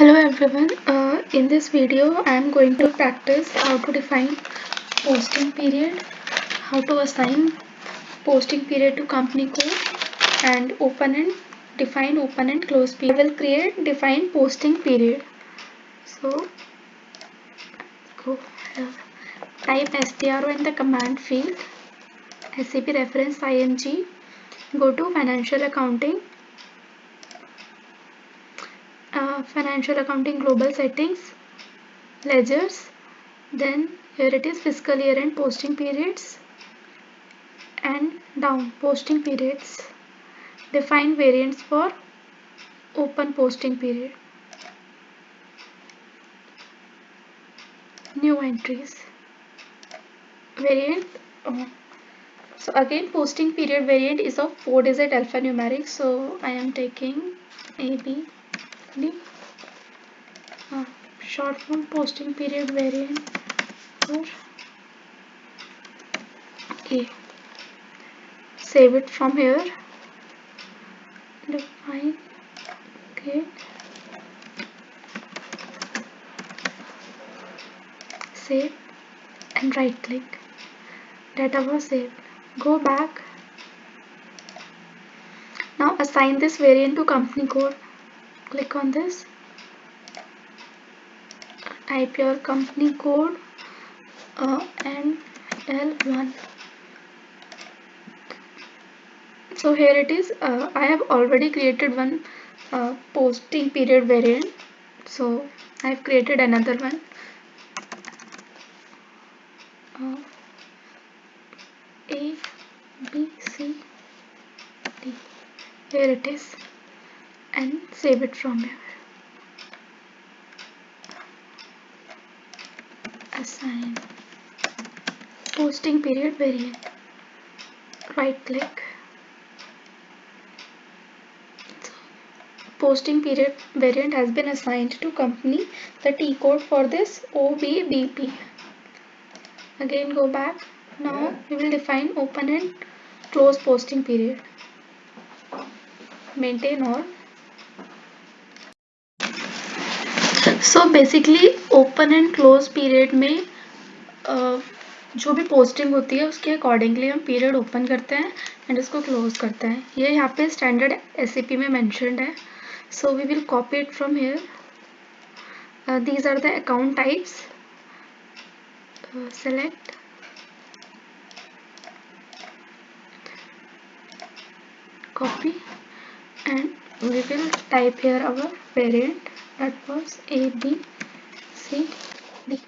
Hello everyone, uh, in this video I am going to practice how to define posting period, how to assign posting period to company code and open and define open and close period. I will create define posting period. So go type SPRO in the command field, SAP reference IMG, go to financial accounting uh, financial accounting global settings ledgers. Then here it is fiscal year and posting periods and down posting periods. Define variants for open posting period. New entries. Variant oh. so again posting period variant is of 4 digit alphanumeric. So I am taking A Uh, short form posting period variant for A. Save it from here. Define. Okay. Save and right click. Data was saved. Go back. Now assign this variant to company code click on this. Type your company code uh, and L1 so here it is uh, I have already created one uh, posting period variant. So I have created another one. Uh, A B C D. Here it is and save it from here. Assign posting period variant. Right click. posting period variant has been assigned to company. The T code for this OBBP. Again go back. Now we will define open and close posting period. Maintain all so basically open and close period में जो भी posting होती है, उसके accordingly हम period open करते हैं and उसको क्लोज करते हैं। ये यहाँ पे स्टैंडर्ड एस में मैंशनड है। So we will copy it from here these are the account types select copy. And we will type here our variant. That was A, B, C, D.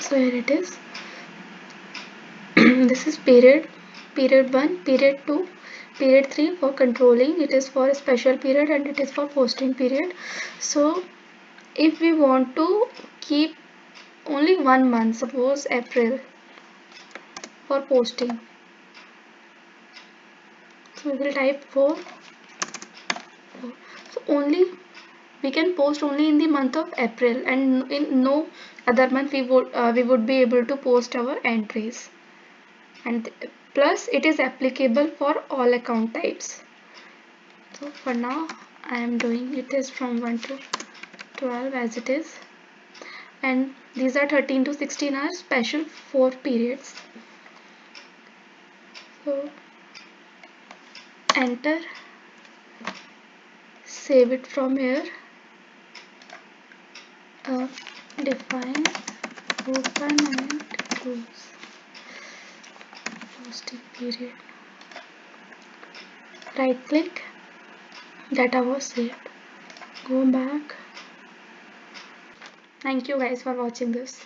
So here it is. this is period period 1 period 2 period 3 for controlling. It is for a special period and it is for posting period. So if we want to keep only one month suppose April for posting. So we will type 4 so only we can post only in the month of April and in no other month we would uh, we would be able to post our entries. And plus it is applicable for all account types. So for now I am doing it is from 1 to 12 as it is. And these are 13 to 16 hours special 4 periods. So enter. Save it from here. Uh, define open and close posting period. Right click. Data was saved go back. Thank you guys for watching this